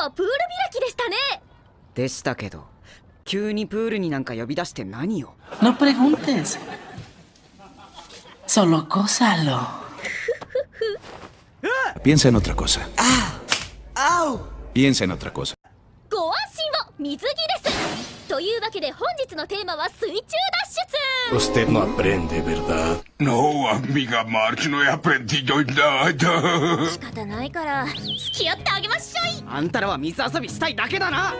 はプール開きでしたねでしたけど急にプールになんか呼び出して何を？No preguntes. Solo gózalo. Piensa en otra cosa. Piensa en otra cosa. ご安心を水着ですというわけで本日のテーマは水中脱 Usted no aprende, ¿verdad? No, amiga March, no he aprendido nada. 出仕方ないから付き合ってあげましょいあんたらは水遊びしたいだけだな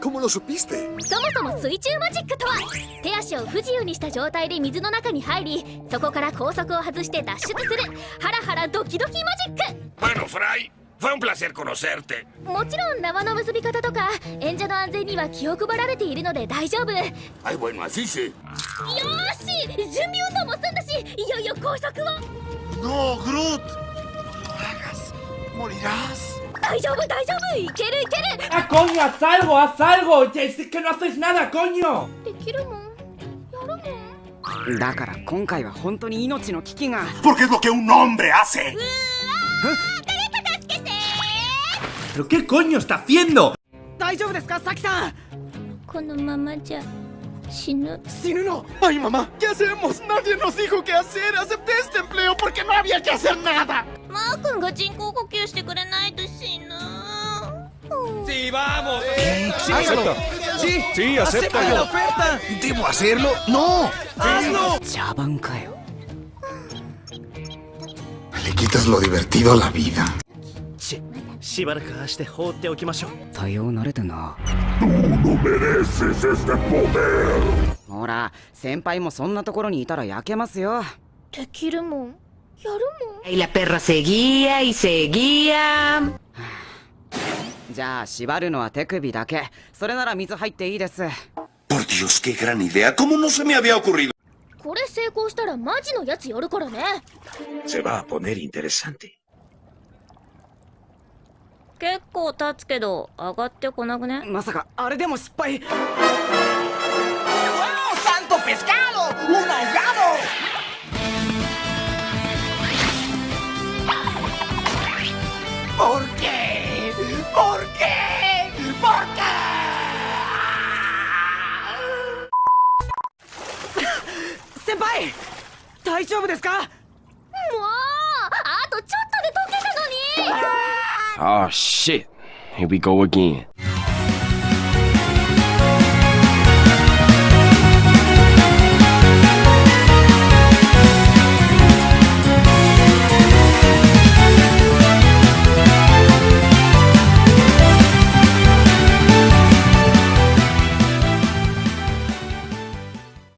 ¿Cómo lo supiste? そもそも水中マジックとは手足を不自由にした状態で水の中に入りそこから高速を外して脱出するハラハラドキドキマジック Bueno, Fry, fue un placer conocerte. もちろん縄の結び方とか演者の安全には気を配られているので大丈夫よ Ay, bueno, así sí. よし準備を動も済んだしいよいよ工作をノーグロートマガスモリラース。大丈夫大丈夫。いけるいける。あコニョ最後は最後決してくださいなだコよョできるもん？やるもん？だから今回は本当に命の危機が。ポケドケウノンベアセうわー誰か助けてー。何コニしたフィエン大丈夫ですかサキさん。このままじゃ。死ぬ死ぬの Ay, mamá, ¿qué hacemos? Nadie nos dijo qué hacer. Acepté este empleo porque no había que hacer nada. マー君が人工呼吸してくれないと死ぬ Acepta. Sí, acéptalo. ¿Debo hacerlo? No. 茶番かよ Le quitas lo divertido a la vida. ししばらくあして放っておきましょう。対応慣れてな。うれせせほら先輩もそんなところにいたら焼けますよ。できるもん。やるもん。いらペラセぎやイセギアじゃあ縛るのは手首だけ。それなら水入っていいです。これ成功したらマジのやつ寄るからね。せばポネリンテレサンティ結構経つけど上がってこなくね？まさかあれでも失敗。大丈夫ですか？Oh shit. Here we go again.